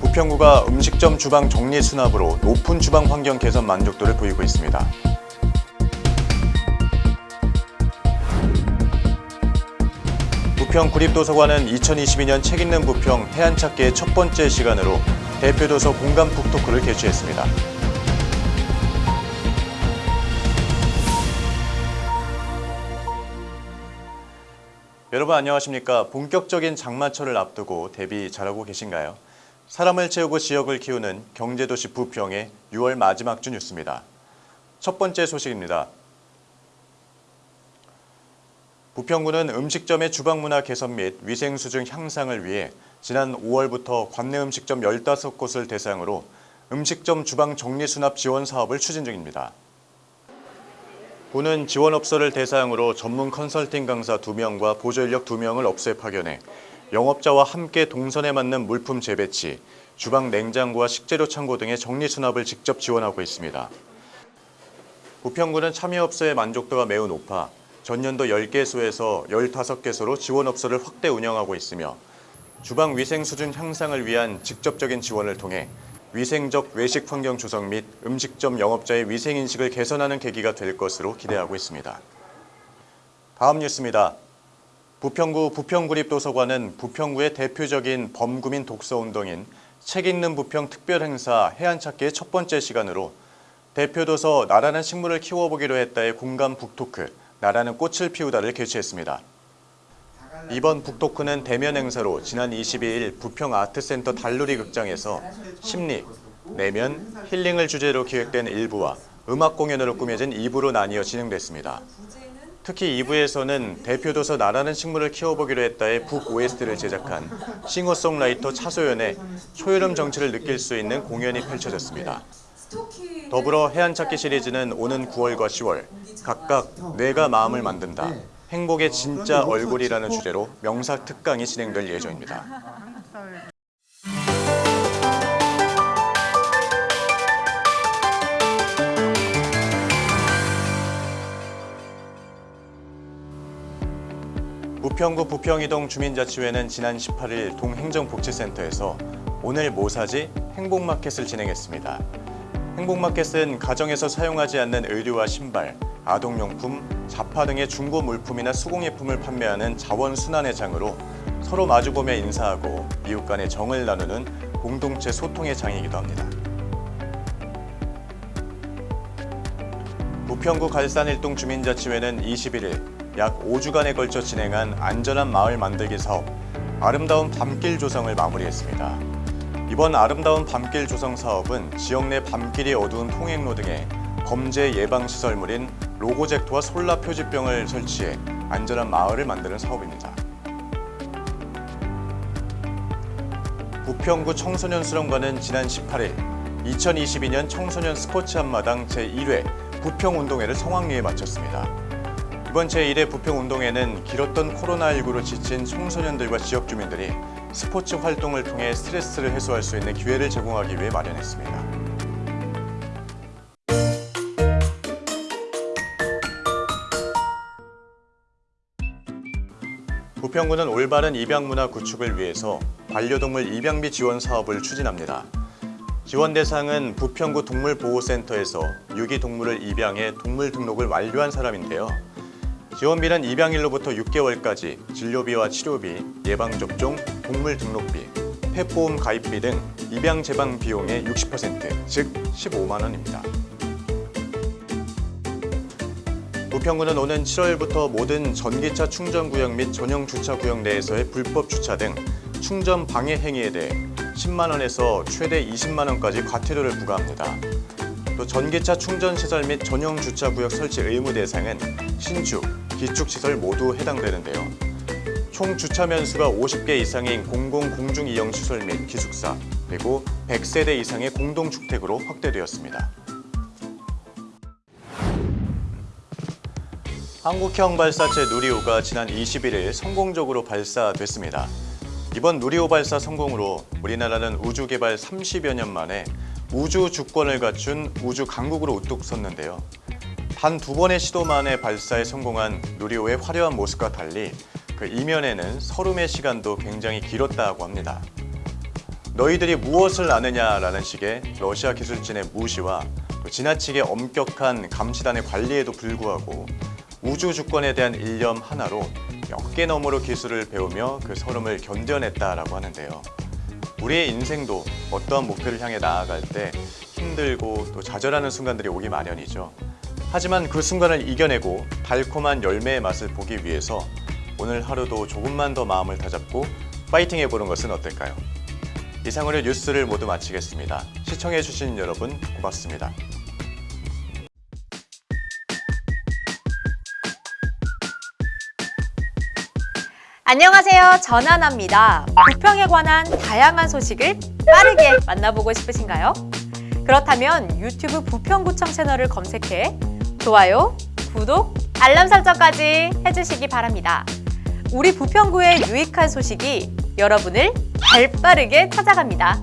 부평구가 음식점 주방 정리 수납으로 높은 주방 환경 개선 만족도를 보이고 있습니다. 부평 구립도서관은 2022년 책 읽는 부평 해안 찾기의 첫 번째 시간으로 대표 도서 공간 북토크를 개최했습니다. 여러분 안녕하십니까? 본격적인 장마철을 앞두고 대비 잘하고 계신가요? 사람을 채우고 지역을 키우는 경제도시 부평의 6월 마지막 주 뉴스입니다. 첫 번째 소식입니다. 부평구는 음식점의 주방문화 개선 및 위생 수준 향상을 위해 지난 5월부터 관내 음식점 15곳을 대상으로 음식점 주방 정리 수납 지원 사업을 추진 중입니다. 구는 지원업소를 대상으로 전문 컨설팅 강사 2명과 보조인력 2명을 업소에 파견해 영업자와 함께 동선에 맞는 물품 재배치, 주방 냉장고와 식재료 창고 등의 정리 수납을 직접 지원하고 있습니다. 부평구는 참여업소의 만족도가 매우 높아 전년도 10개소에서 15개소로 지원업소를 확대 운영하고 있으며 주방 위생 수준 향상을 위한 직접적인 지원을 통해 위생적 외식 환경 조성 및 음식점 영업자의 위생인식을 개선하는 계기가 될 것으로 기대하고 있습니다. 다음 뉴스입니다. 부평구 부평구립도서관은 부평구의 대표적인 범구민 독서운동인 책 읽는 부평 특별행사 해안찾기의 첫 번째 시간으로 대표도서 나라는 식물을 키워보기로 했다의 공감 북토크 나라는 꽃을 피우다를 개최했습니다. 이번 북토크는 대면 행사로 지난 22일 부평 아트센터 달놀이 극장에서 심리, 내면, 힐링을 주제로 기획된 1부와 음악 공연으로 꾸며진 2부로 나뉘어 진행됐습니다. 특히 2부에서는 대표도서 나라는 식물을 키워보기로 했다의 북 OST를 제작한 싱어송라이터 차소연의 초여름 정취를 느낄 수 있는 공연이 펼쳐졌습니다. 더불어 해안찾기 시리즈는 오는 9월과 10월 각각 뇌가 마음을 만든다. 행복의 진짜 얼굴이라는 주제로 명사 특강이 진행될 예정입니다. 부평구 부평이동 주민자치회는 지난 18일 동행정복지센터에서 오늘 뭐 사지 행복마켓을 진행했습니다. 행복마켓은 가정에서 사용하지 않는 의류와 신발, 아동용품, 자파 등의 중고 물품이나 수공예품을 판매하는 자원순환의 장으로 서로 마주보며 인사하고 이웃 간의 정을 나누는 공동체 소통의 장이기도 합니다. 부평구 갈산 일동 주민자치회는 21일 약 5주간에 걸쳐 진행한 안전한 마을 만들기 사업 아름다운 밤길 조성을 마무리했습니다. 이번 아름다운 밤길 조성 사업은 지역 내 밤길이 어두운 통행로 등에 범죄 예방 시설물인 로고젝트와 솔라 표지병을 설치해 안전한 마을을 만드는 사업입니다. 부평구 청소년 수련관은 지난 18일 2022년 청소년 스포츠 한마당 제1회 부평운동회를 성황리에 마쳤습니다. 이번 제1회 부평운동회는 길었던 코로나19로 지친 청소년들과 지역 주민들이 스포츠 활동을 통해 스트레스를 해소할 수 있는 기회를 제공하기 위해 마련했습니다. 부평구는 올바른 입양 문화 구축을 위해서 반려동물 입양비 지원 사업을 추진합니다. 지원 대상은 부평구 동물보호센터에서 유기동물을 입양해 동물 등록을 완료한 사람인데요. 지원비는 입양일로부터 6개월까지 진료비와 치료비, 예방접종, 동물 등록비, 펫보험 가입비 등 입양 재방 비용의 60%, 즉 15만 원입니다. 부평구는 오는 7월부터 모든 전기차 충전 구역 및 전용 주차 구역 내에서의 불법 주차 등 충전 방해 행위에 대해 10만 원에서 최대 20만 원까지 과태료를 부과합니다. 또 전기차 충전 시설 및 전용 주차 구역 설치 의무 대상은 신축, 기축 시설 모두 해당되는데요. 총 주차 면수가 50개 이상인 공공 공중 이용 시설 및 기숙사, 그리고 100세대 이상의 공동주택으로 확대되었습니다. 한국형 발사체 누리호가 지난 21일 성공적으로 발사됐습니다. 이번 누리호 발사 성공으로 우리나라는 우주 개발 30여 년 만에 우주 주권을 갖춘 우주 강국으로 우뚝 섰는데요. 단 두 번의 시도 만에 발사에 성공한 누리호의 화려한 모습과 달리 그 이면에는 서름의 시간도 굉장히 길었다고 합니다. 너희들이 무엇을 아느냐라는 식의 러시아 기술진의 무시와 또 지나치게 엄격한 감시단의 관리에도 불구하고 우주 주권에 대한 일념 하나로 몇개 너머로 기술을 배우며 그 서름을 견뎌냈다라고 하는데요. 우리의 인생도 어떠한 목표를 향해 나아갈 때 힘들고 또 좌절하는 순간들이 오기 마련이죠. 하지만 그 순간을 이겨내고 달콤한 열매의 맛을 보기 위해서 오늘 하루도 조금만 더 마음을 다잡고 파이팅 해보는 것은 어떨까요? 이상으로 뉴스를 모두 마치겠습니다. 시청해주신 여러분 고맙습니다. 안녕하세요. 전하나입니다. 부평에 관한 다양한 소식을 빠르게 만나보고 싶으신가요? 그렇다면 유튜브 부평구청 채널을 검색해 좋아요, 구독, 알람 설정까지 해주시기 바랍니다. 우리 부평구의 유익한 소식이 여러분을 발빠르게 찾아갑니다.